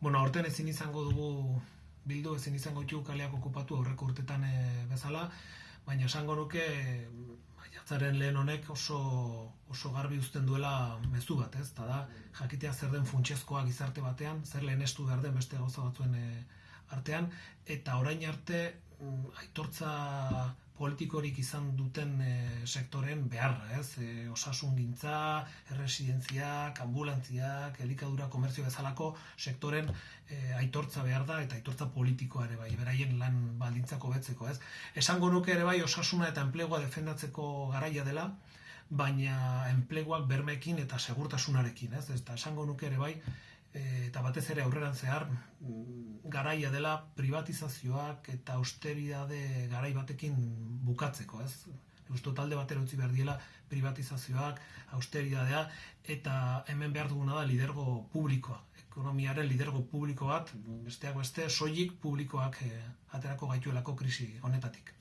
Bueno, aurten ezin izango dugu bildu, ezin izango ditugu kaleak okupatu aurreko urtetan e, bezala, baina esango nuke maiatzaren lehen honek oso, oso garbi uzten duela mezu bat, ez? Eta da, jakitea zer den funtsezkoa gizarte batean, zer lehenestu behar den beste gauza batzuen e, artean, eta orain arte mm, aitortza politikorik izan duten e, sektoren beharra, ez? E, osasun gintza, erresidentziak, ambulantziak, elikadura, komerzio bezalako sektoren e, aitortza behar da eta aitortza politikoa ere bai, beraien lan baldintzako betzeko, ez? Esango nuke ere bai osasuna eta enplegua defendatzeko garaia dela, baina enpleguak bermekin eta segurtasunarekin, ez? Eta esango nuke ere bai, Eh, eta batez ere aurreran zehar mm, garaia dela privatizazioak eta austeridade garai batekin bukatzeko, ez? Justo talde batera utzi behar diela privatizazioak, austeridadea, eta hemen behar duguna da lidergo publikoa. Ekonomiaren lidergo publiko bat, besteak beste, soilik publikoak eh, aterako gaituelako krisi honetatik.